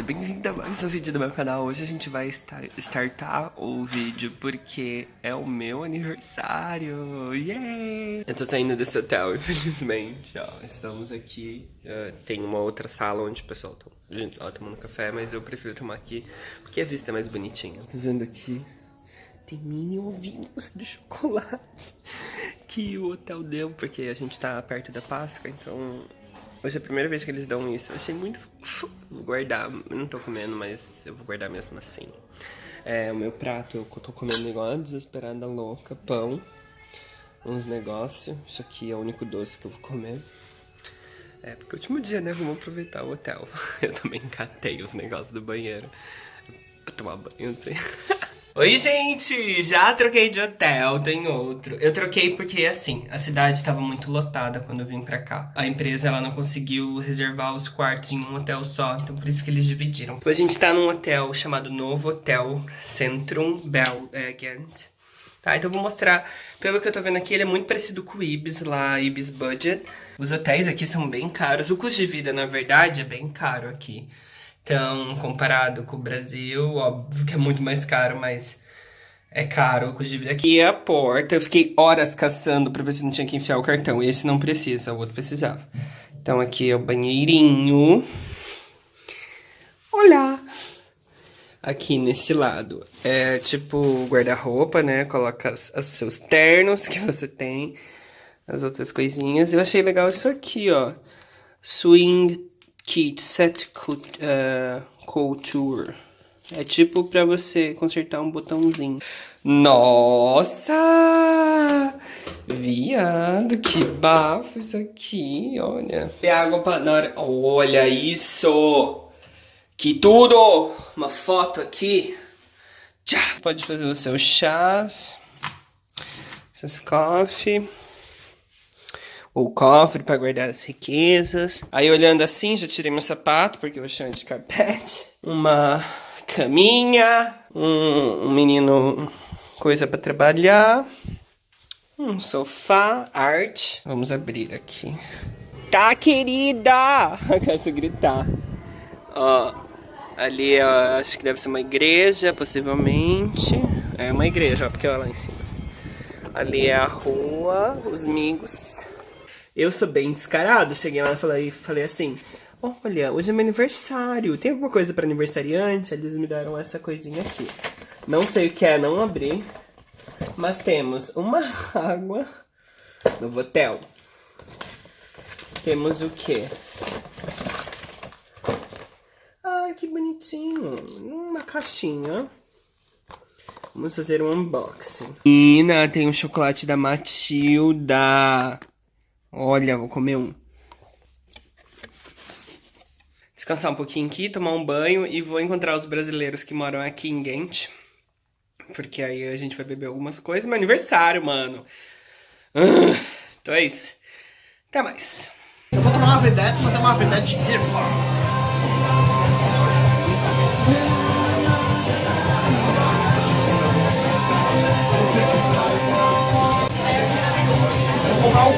seja bem-vindo a mais um vídeo do meu canal. Hoje a gente vai estar, startar o vídeo porque é o meu aniversário. Yay! Eu tô saindo desse hotel, infelizmente. Ó, estamos aqui. Uh, tem uma outra sala onde o pessoal tá ó, tomando café, mas eu prefiro tomar aqui porque a vista é mais bonitinha. Tá vendo aqui? Tem mini ovinhos de chocolate que o hotel deu, porque a gente tá perto da Páscoa, então Hoje é a primeira vez que eles dão isso. Achei muito Vou guardar. Eu não tô comendo, mas eu vou guardar mesmo assim. É, o meu prato eu tô comendo igual a desesperada louca. Pão. Uns negócios. Isso aqui é o único doce que eu vou comer. É, porque é o último dia, né? Vamos aproveitar o hotel. Eu também catei os negócios do banheiro. Pra tomar banho, assim. Oi, gente! Já troquei de hotel, tem outro. Eu troquei porque, assim, a cidade estava muito lotada quando eu vim pra cá. A empresa, ela não conseguiu reservar os quartos em um hotel só, então por isso que eles dividiram. A gente tá num hotel chamado Novo Hotel Centrum Belgent. Tá, então eu vou mostrar, pelo que eu tô vendo aqui, ele é muito parecido com o Ibis lá, Ibis Budget. Os hotéis aqui são bem caros, o custo de vida, na verdade, é bem caro aqui. Então, comparado com o Brasil, óbvio que é muito mais caro, mas é caro o custo de vida. Aqui é a porta, eu fiquei horas caçando pra ver se não tinha que enfiar o cartão. Esse não precisa, o outro precisava. Então aqui é o banheirinho. Olá! Aqui nesse lado é tipo guarda-roupa, né? Coloca os seus ternos que você tem, as outras coisinhas. Eu achei legal isso aqui, ó. Swing Kit Set Couture. É tipo pra você consertar um botãozinho. Nossa! Viado, que bafo isso aqui, olha. Tem água pra... Na hora... Olha isso! Que tudo! Uma foto aqui. Tchá! Pode fazer os seus chás. Seus coffee o cofre para guardar as riquezas. Aí olhando assim, já tirei meu sapato, porque eu chamo de carpete. Uma caminha, um, um menino, coisa para trabalhar. Um sofá, arte. Vamos abrir aqui. Tá, querida! Eu quero gritar. Ó, ali eu acho que deve ser uma igreja, possivelmente. É uma igreja, ó, porque olha lá em cima. Ali é a rua, os migos. Eu sou bem descarado. Cheguei lá e falei, falei assim: Olha, hoje é meu aniversário. Tem alguma coisa para aniversariante? Eles me deram essa coisinha aqui. Não sei o que é, não abri. Mas temos uma água no hotel. Temos o que? Ai, que bonitinho. Uma caixinha. Vamos fazer um unboxing. Ina, tem um chocolate da Matilda. Olha, vou comer um. Descansar um pouquinho aqui, tomar um banho e vou encontrar os brasileiros que moram aqui em Ghent. Porque aí a gente vai beber algumas coisas. Meu aniversário, mano. Uh, então é isso. Até mais. Eu vou tomar uma vedete, mas é uma vedete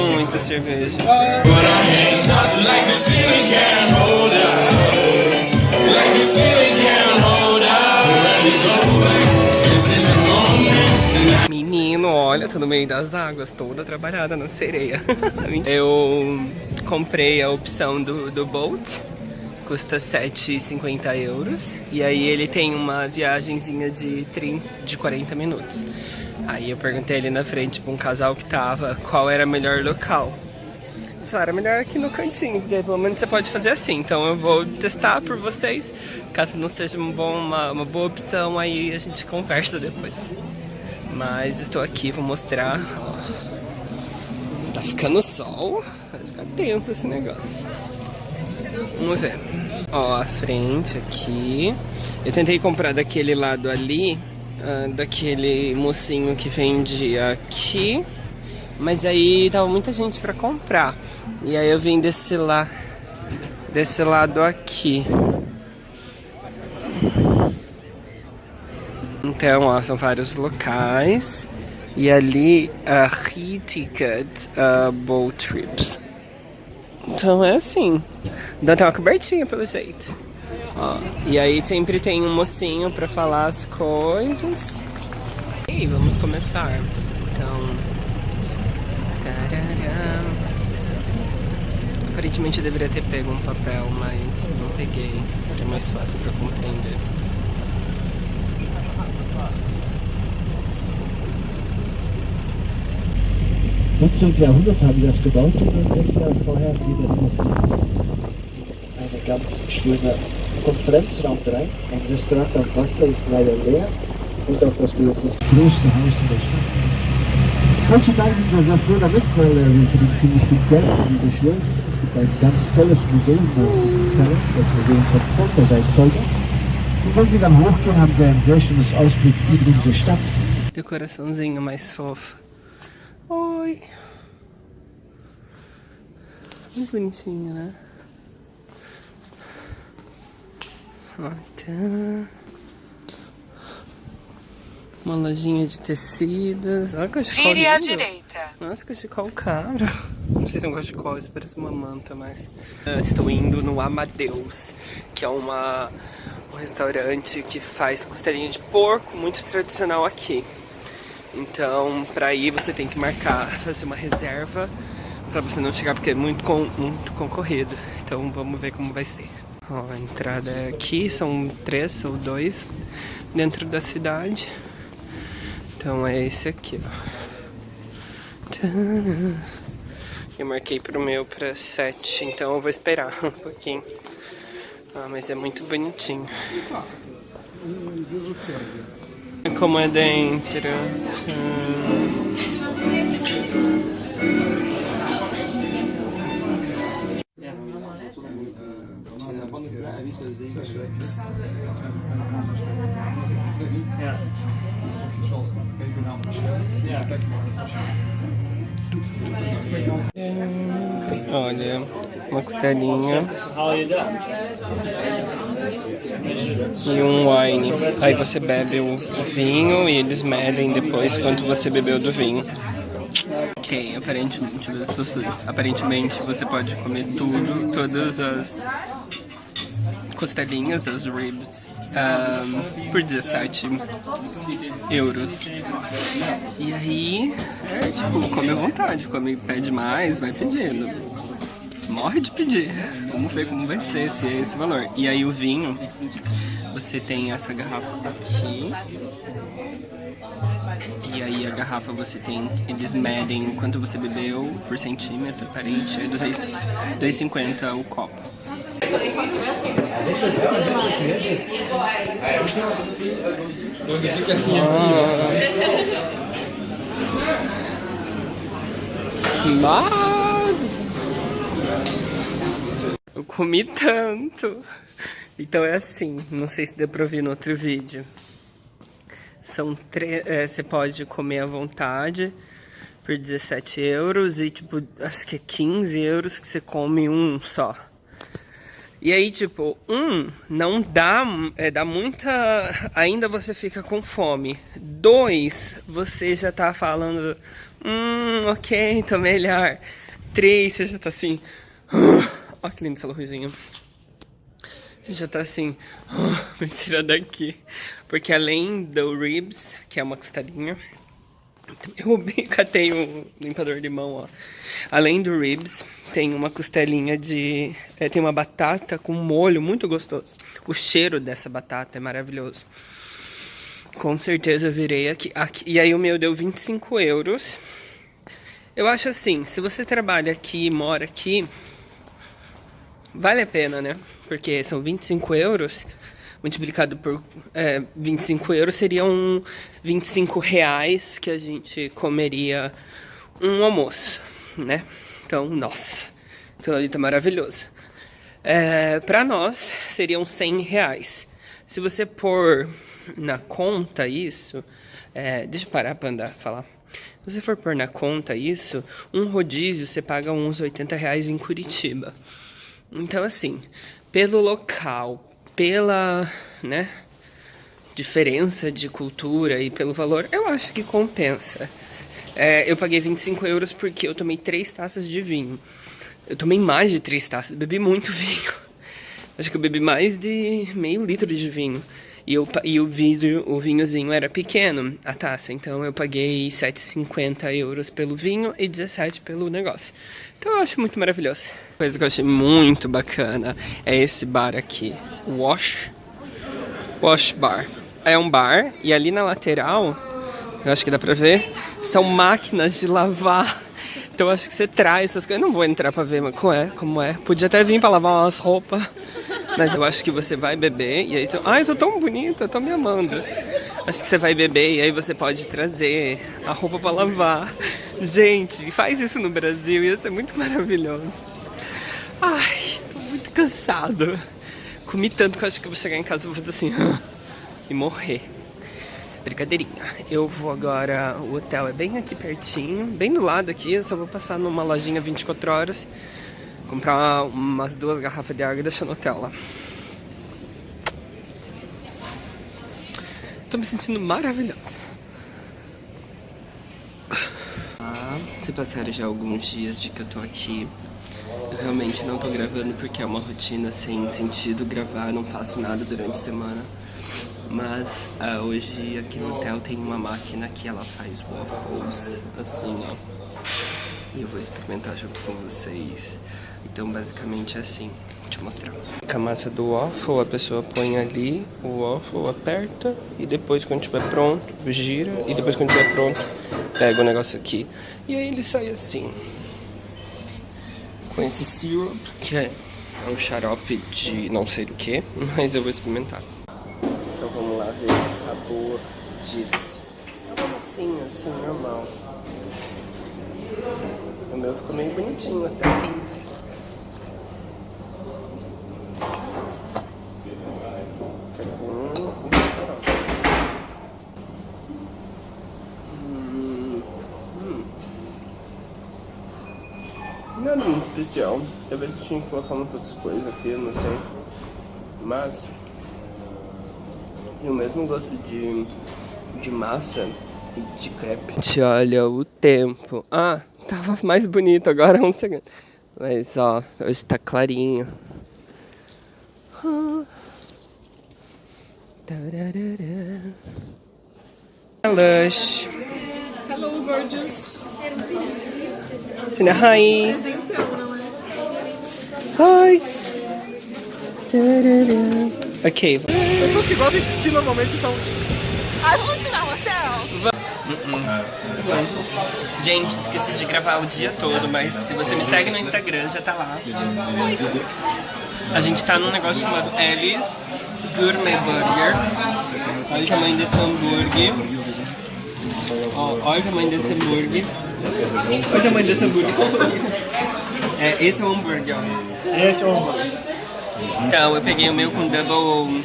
Muita cerveja. olha, tô no meio das águas, toda trabalhada na sereia. eu comprei a opção do, do Bolt, custa 7,50 euros. E aí ele tem uma viagemzinha de, 30, de 40 minutos. Aí eu perguntei ali na frente pra um casal que tava qual era o melhor local. Só era melhor aqui no cantinho, porque pelo menos você pode fazer assim. Então eu vou testar por vocês. Caso não seja uma, boa, uma, uma boa opção, aí a gente conversa depois. Mas estou aqui, vou mostrar. Tá ficando sol. Vai ficar tenso esse negócio. Vamos ver. Ó, a frente aqui. Eu tentei comprar daquele lado ali, uh, daquele mocinho que vendia aqui. Mas aí tava muita gente pra comprar. E aí eu vim desse lá, desse lado aqui. Então, ó, são vários locais. E ali, a uh, ticket uh, boat trips. Então é assim. Então tem uma cobertinha pelo jeito. Ó, e aí sempre tem um mocinho pra falar as coisas. E vamos começar. Então. Tarará. Aparentemente eu deveria ter pego um papel, mas não peguei. Seria mais fácil pra compreender. Im 17. Jahrhundert haben die das gebaut und sechs Jahre vorher wieder umgebaut. Eine ganz schöne Wasser ist leider leer und das größte Haus in der Stadt. Heutzutage sind wir sehr froh damit, weil äh, wir verdienen ziemlich viel Geld für diese Show. Es gibt ein ganz tolles Museum, wo uns zeigen, das Museum von Poltergeistzeuger. Und wenn Sie dann hochgehen, haben Sie ein sehr schönes Ausblick über unsere Stadt. Decoraçãozinha mais fofa. Oi! Muito bonitinho, né? Uma lojinha de tecidos. Olha o cachecol Vire à lindo. direita. Nossa, cachecol caro. Não sei se é um cachecol, isso parece uma manta, mas... Eu estou indo no Amadeus, que é uma, um restaurante que faz costelinha de porco, muito tradicional aqui. Então, pra ir você tem que marcar, fazer uma reserva pra você não chegar, porque é muito, com, muito concorrido. Então vamos ver como vai ser. Ó, a entrada é aqui, são três ou dois dentro da cidade. Então é esse aqui, ó. Eu marquei pro meu pra sete, então eu vou esperar um pouquinho. Ah, mas é muito bonitinho. Como é dentro. Hum. Olha, uma costelinha e um wine. Aí você bebe o, vinho e eles medem depois quanto você bebeu do vinho. Ok, aparentemente aparentemente você pode comer tudo, todas as costelinhas, as ribs, um, por 17 euros. E aí, é tipo, come à vontade, come, pede mais, vai pedindo. Morre de pedir. Vamos ver como vai ser, se é esse valor. E aí o vinho, você tem essa garrafa aqui. E aí a garrafa você tem, eles medem quanto você bebeu por centímetro, aparente, é 2,50 o copo. Mas eu comi tanto. Então é assim, não sei se deu pra ouvir no outro vídeo. São três. É, você pode comer à vontade por 17 euros e tipo, acho que é 15 euros que você come um só. E aí, tipo, um, não dá, é, dá muita... Ainda você fica com fome. Dois, você já tá falando, hum, ok, tô melhor. Três, você já tá assim, ó que lindo essa luzinha. Você já tá assim, me tira daqui. Porque além do ribs, que é uma costelinha, eu catei um limpador de mão, ó. Além do ribs, tem uma costelinha de... É, tem uma batata com molho muito gostoso. O cheiro dessa batata é maravilhoso. Com certeza eu virei aqui, aqui. E aí o meu deu 25 euros. Eu acho assim, se você trabalha aqui, mora aqui, vale a pena, né? Porque são 25 euros multiplicado por é, 25 euros seriam 25 reais que a gente comeria um almoço, né? Então, nossa, aquilo ali tá maravilhoso. É, pra nós, seriam 100 reais. Se você pôr na conta isso, é, deixa eu parar pra andar, falar. Se você for pôr na conta isso, um rodízio você paga uns 80 reais em Curitiba. Então, assim, pelo local, pela, né, diferença de cultura e pelo valor, eu acho que compensa. É, eu paguei 25 euros porque eu tomei três taças de vinho. Eu tomei mais de três taças, bebi muito vinho. Acho que eu bebi mais de meio litro de vinho. E, eu, e o, o vinhozinho era pequeno, a taça. Então eu paguei 7,50 euros pelo vinho e 17 pelo negócio. Então eu acho muito maravilhoso. Coisa que eu achei muito bacana é esse bar aqui. Wash. Wash Bar. É um bar e ali na lateral, eu acho que dá pra ver, são máquinas de lavar. Então acho que você traz essas coisas. Eu não vou entrar pra ver como é, como é. Podia até vir pra lavar umas roupas. Mas eu acho que você vai beber e aí você... Ai, eu tô tão bonita, eu tô me amando. Acho que você vai beber e aí você pode trazer a roupa pra lavar. Gente, faz isso no Brasil, ia ser muito maravilhoso. Ai, tô muito cansado. Comi tanto que eu acho que eu vou chegar em casa e vou fazer assim... e morrer. Brincadeirinha. Eu vou agora... O hotel é bem aqui pertinho, bem do lado aqui. Eu só vou passar numa lojinha 24 horas comprar umas duas garrafas de água e deixar no hotel lá. Tô me sentindo maravilhosa. Ah, se passaram já alguns dias de que eu tô aqui. Eu realmente não tô gravando porque é uma rotina sem sentido gravar, não faço nada durante a semana. Mas ah, hoje aqui no hotel tem uma máquina que ela faz waffles, assim, ó. E eu vou experimentar junto com vocês. Então basicamente é assim, deixa eu mostrar. A massa do waffle, a pessoa põe ali o waffle, aperta e depois quando estiver pronto, gira e depois quando estiver pronto, pega o negócio aqui. E aí ele sai assim. Com esse syrup, que é um xarope de não sei do que, mas eu vou experimentar. Então vamos lá ver o sabor disso. É uma massinha assim, normal. O meu ficou meio bonitinho até. Especial. Talvez tinha que colocar umas outras coisas aqui, não sei. Mas tem o mesmo gosto de, de massa e de crepe. Olha o tempo. Ah, tava mais bonito agora, um segundo. Mas ó, hoje tá clarinho. Lush. Hello, gorgeous. Hi. É? Hi. Ok. Pessoas que gostam de si normalmente são. Ah, vamos tirar uma selfie? Gente, esqueci de gravar o dia todo, mas se você me segue no Instagram, já tá lá. A gente tá num negócio chamado Alice Gourmet Burger. Olha o tamanho desse hambúrguer. Ó, olha o tamanho desse hambúrguer. Olha o tamanho desse hambúrguer. É, esse é o hambúrguer, ó. Esse é o. Então, eu peguei o meu com double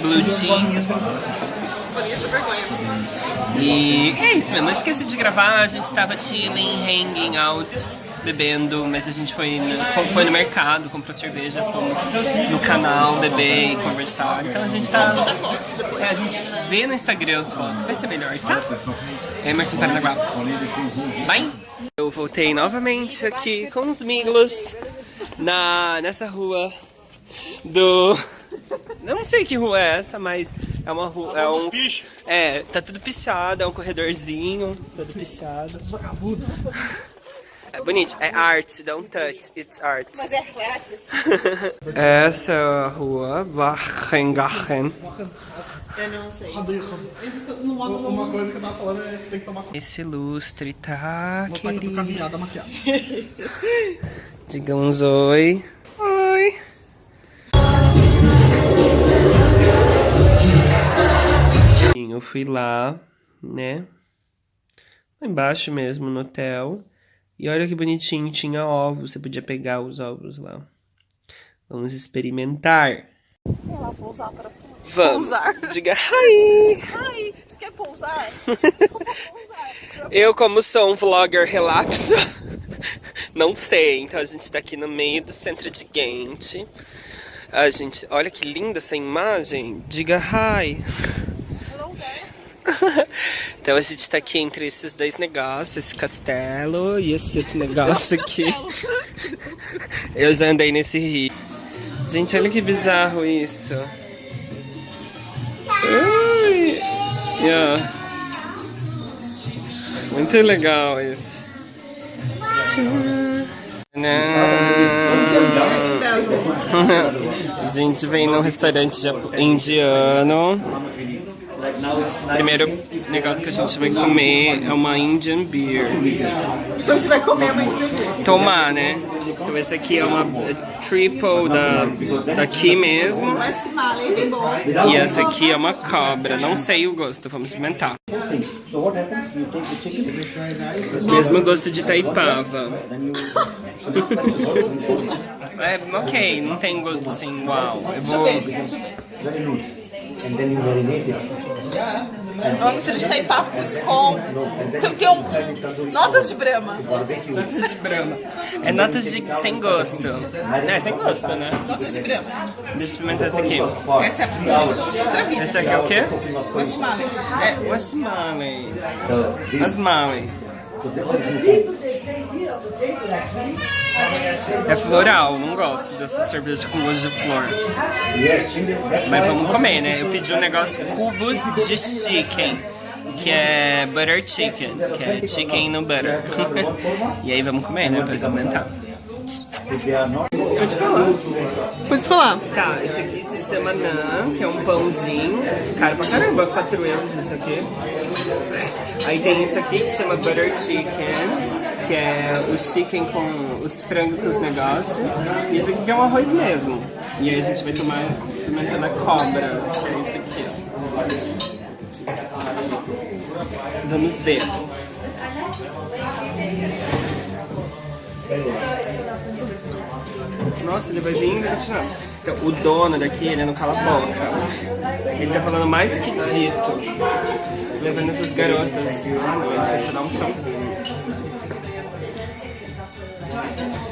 blue cheese. E é isso mesmo, eu esqueci de gravar, a gente tava chilling, hanging out, bebendo, mas a gente foi no, foi no mercado, comprou cerveja, fomos no canal beber e conversar. Então a gente tá. É, a gente vê no Instagram as fotos, vai ser melhor, tá? Emerson Paranaguá. Bye! Eu voltei novamente aqui com os miglos na, nessa rua do. Não sei que rua é essa, mas é uma rua. É, um, é tá tudo pichado, é um corredorzinho, todo pichado. Vagabundo. É bonito, é art, don't touch, it's art. Mas é grátis. Essa é a rua Wagengachen. Eu não sei. Uma coisa que eu tava falando é que tem que tomar cuidado. Esse lustre tá Meu pai tá com a querido. viada maquiada. Digamos oi. Oi. Eu fui lá, né? Lá embaixo mesmo, no hotel. E olha que bonitinho, tinha ovos. Você podia pegar os ovos lá. Vamos experimentar. Ela vou usar para. Vamos. Pousar. Diga hi. Ai, você quer pousar? Eu, como sou um vlogger relapso, não sei. Então a gente tá aqui no meio do centro de Ghent. A gente, olha que linda essa imagem. Diga hi. Então a gente tá aqui entre esses dois negócios, esse castelo e esse outro negócio aqui. Eu já andei nesse rio. Gente, olha que bizarro isso. Ai. Yeah. Muito legal isso. A gente vem num restaurante indiano. Primeiro negócio que a gente vai comer é uma Indian beer. Depois você vai comer uma indiana. Tomar, né? Então esse aqui é uma é triple da, daqui mesmo. E essa aqui é uma cobra. Não sei o gosto, vamos experimentar. Mesmo gosto de taipava. É, ok, não tem gosto assim, uau. Eu vou. and then you marinate it. Uma mistura de taipapos com... Tem, tem um... Notas de brama. Notas de brama. É notas de sem gosto. É, sem gosto, né? Notas de brama. Deixa eu experimentar esse aqui. Essa é a primeira. Outra vida. Esse aqui é o quê? West Malay. É, West Malay. É floral, não gosto dessa cerveja com gosto de flor. Mas vamos comer, né? Eu pedi um negócio cubos de chicken, que é butter chicken, que é chicken no butter. e aí vamos comer, né? Pra experimentar. Pode falar. Pode falar. Tá, esse aqui se chama naan, que é um pãozinho. Caro pra caramba, 4 euros isso aqui. Aí tem isso aqui que chama butter chicken, que é o chicken com os frangos com os negócios. E esse aqui é um arroz mesmo. E aí a gente vai tomar experimentando a cobra, que é isso aqui. Vamos ver. Nossa, ele vai vir continuar. Então, o dono daqui, ele não cala a boca. Ele tá falando mais que dito. Levando essas garotas vai só dar um tchauzinho.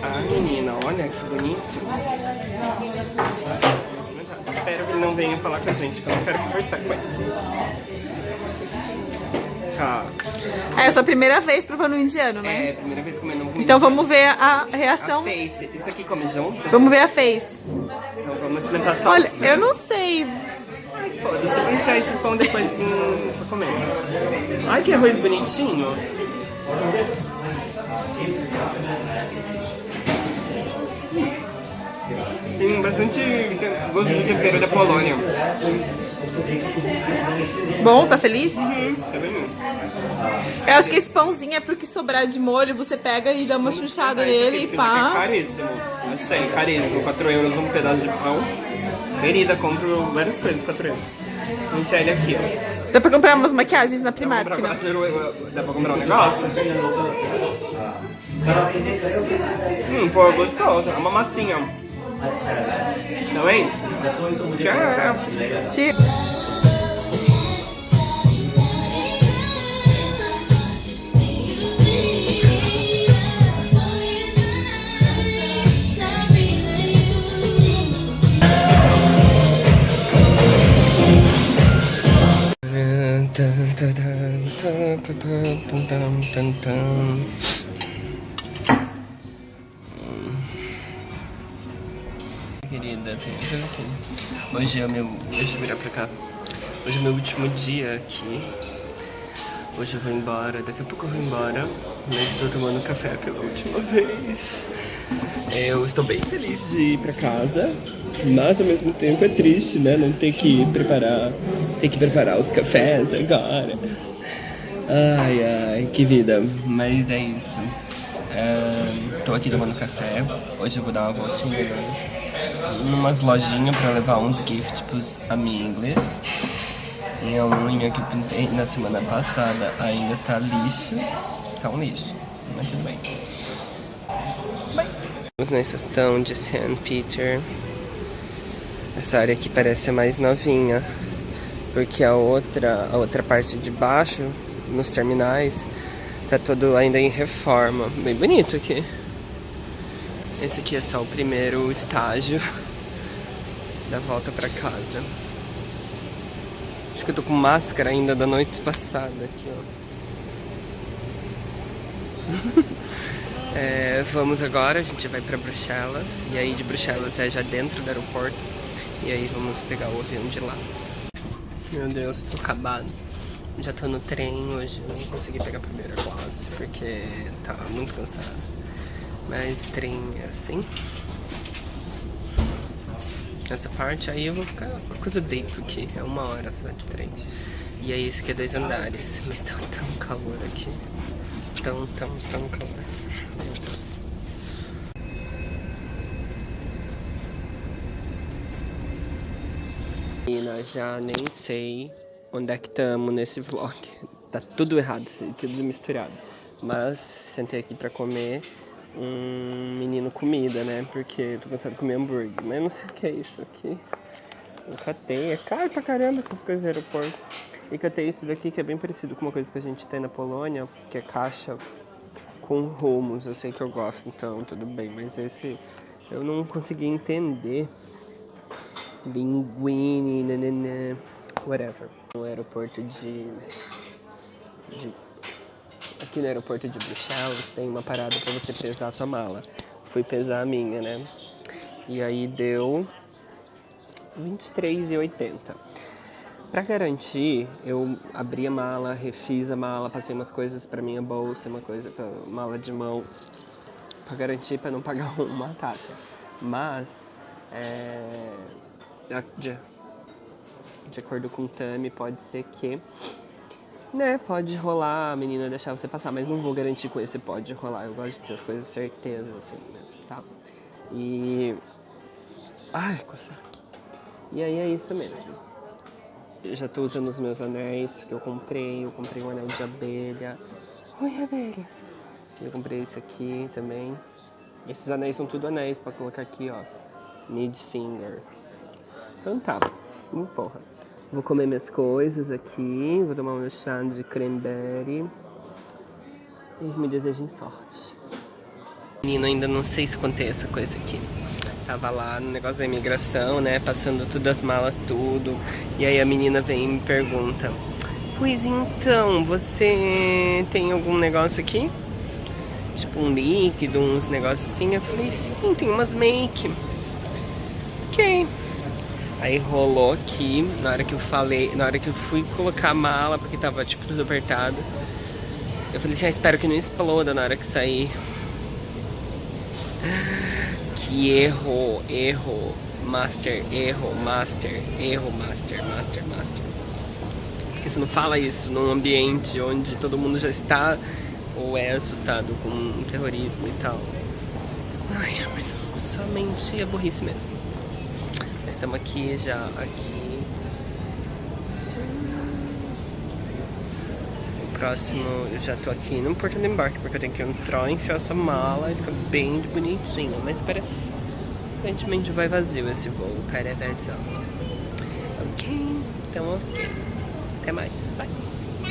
Ah, menina, olha que bonito. Espero que ele não venha falar com a gente, que eu não quero conversar com ele. Tá. É a sua primeira vez provando indiano, né? É, primeira vez comendo um Então vamos ver a A reação. face. Isso aqui come junto? Vamos ver a face. Então vamos experimentar só. Olha, eu não sei. Foda-se, vou enfiar esse pão depois hum, pra comer. Ai, que arroz bonitinho. Tem bastante gosto de tempero da Polônia. Bom, tá feliz? Tá vendo? Eu acho que esse pãozinho é pro que sobrar de molho, você pega e dá uma chuchada nele e aqui É pá. caríssimo. Sei, caríssimo. 4 euros um pedaço de pão. Querida, compro várias coisas, 4 euros. Vou enfiar ele aqui, ó. Dá pra comprar umas maquiagens na Dá Primark, pra, né? comprar, dá pra comprar um negócio? Hum, pô, gostoso. É uma massinha. Não é isso? Tchau. Querida. Hoje é meu. Deixa eu virar pra cá. Hoje é meu último dia aqui. Hoje eu vou embora, daqui a pouco eu vou embora. Mas estou tomando café pela última vez. Eu estou bem feliz de ir pra casa, mas ao mesmo tempo é triste, né? Não ter que preparar, ter que preparar os cafés agora. Ai, ai, que vida. Mas é isso. É, tô aqui tomando café. Hoje eu vou dar uma voltinha numas lojinhas pra levar uns gifts pros amigos. Minha unha que eu pintei na semana passada ainda tá lixo. Tá um lixo, mas tudo bem. Estamos na estação de St. Peter. Essa área aqui parece ser mais novinha. Porque a outra, a outra parte de baixo, nos terminais, tá todo ainda em reforma. Bem bonito aqui. Esse aqui é só o primeiro estágio da volta pra casa. Acho que eu tô com máscara ainda da noite passada aqui, ó. é, vamos agora, a gente vai pra Bruxelas. E aí de Bruxelas é já dentro do aeroporto. E aí vamos pegar o avião de lá. Meu Deus, tô acabado. Já tô no trem hoje, não consegui pegar a primeira classe porque tava muito cansado. Mas trem é assim. Nessa parte aí eu vou ficar com coisa deito aqui. É uma hora só de trem. E aí esse aqui é dois andares. Mas tá tão calor aqui. Tão, tão, tão calor. Meu Deus. Menina, já nem sei onde é que estamos nesse vlog. Tá tudo errado, tudo misturado. Mas sentei aqui pra comer um menino comida, né? Porque tô cansado de comer hambúrguer. Mas eu não sei o que é isso aqui. Eu catei, é caro pra caramba essas coisas do aeroporto. E catei isso daqui que é bem parecido com uma coisa que a gente tem na Polônia, que é caixa com rumos. Eu sei que eu gosto, então tudo bem. Mas esse eu não consegui entender linguine, nanana, whatever. No aeroporto de, de aqui no aeroporto de Bruxelas tem uma parada para você pesar a sua mala. Fui pesar a minha, né? E aí deu 23,80. Para garantir, eu abri a mala, refiz a mala, passei umas coisas para minha bolsa, uma coisa para mala de mão, para garantir para não pagar uma taxa. Mas é, de, acordo com o Tami, pode ser que né, pode rolar a menina deixar você passar, mas não vou garantir com esse pode rolar. Eu gosto de ter as coisas certezas assim mesmo, tá? E. Ai, coisa. E aí é isso mesmo. Eu já tô usando os meus anéis que eu comprei. Eu comprei um anel de abelha. Oi, abelhas! Eu comprei esse aqui também. Esses anéis são tudo anéis pra colocar aqui, ó. Mid finger. Então tá. Porra. Vou comer minhas coisas aqui. Vou tomar meu chá de cranberry. E me desejem sorte. Menino, ainda não sei se contei essa coisa aqui. Tava lá no negócio da imigração, né? Passando todas as malas, tudo. E aí a menina vem e me pergunta: Pois então, você tem algum negócio aqui? Tipo um líquido, uns negócios assim? Eu falei: Sim, tem umas make. Ok. Aí rolou aqui, na hora que eu falei, na hora que eu fui colocar a mala, porque tava tipo tudo apertado. Eu falei assim, ah, espero que não exploda na hora que sair. Que erro, erro, master, erro, master, erro, master, master, master. Porque você não fala isso num ambiente onde todo mundo já está ou é assustado com terrorismo e tal. Ai, mas somente a burrice mesmo. Estamos aqui já, aqui. O próximo, eu já tô aqui no portão de embarque, porque eu tenho que entrar, enfiar essa mala e ficar bem bonitinho. Mas parece aparentemente vai vazio esse voo, cara é versão. Ok, então ok. Até mais, bye.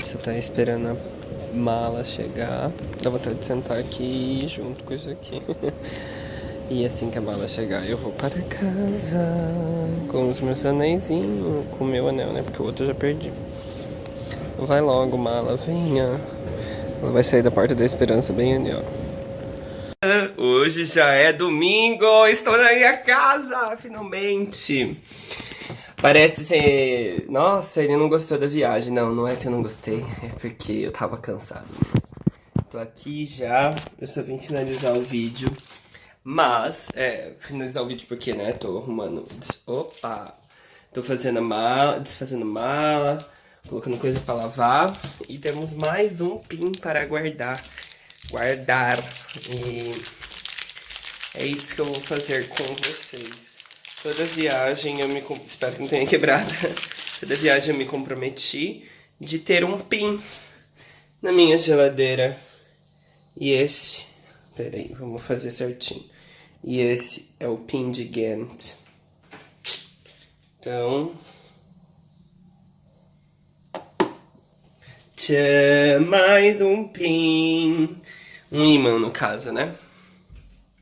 Você tá esperando a mala chegar. Dá vontade de sentar aqui junto com isso aqui. E assim que a mala chegar, eu vou para casa com os meus anéisinhos, com o meu anel, né? Porque o outro eu já perdi. Vai logo, mala, venha. Ela vai sair da porta da esperança bem ali, ó. Hoje já é domingo, estou na minha casa, finalmente. Parece ser... Nossa, ele não gostou da viagem. Não, não é que eu não gostei, é porque eu tava cansado mesmo. Tô aqui já, eu só vim finalizar o vídeo. Mas, é, finalizar o vídeo porque, né, tô arrumando... Opa! Tô fazendo a mala, desfazendo mala, colocando coisa pra lavar. E temos mais um pin para guardar. Guardar. E é isso que eu vou fazer com vocês. Toda viagem eu me... Espero que não tenha quebrado. Toda viagem eu me comprometi de ter um pin na minha geladeira. E esse... Peraí, vamos fazer certinho. E esse é o pin de Ghent. Então... Tchã, mais um pin. Um imã, no caso, né?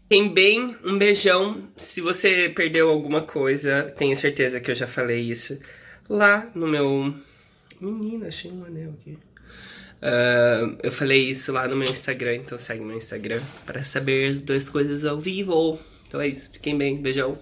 Tem bem, um beijão. Se você perdeu alguma coisa, tenho certeza que eu já falei isso lá no meu... Menina, achei um anel aqui. Uh, eu falei isso lá no meu Instagram, então segue meu Instagram para saber as duas coisas ao vivo. Então é isso, fiquem bem, beijão.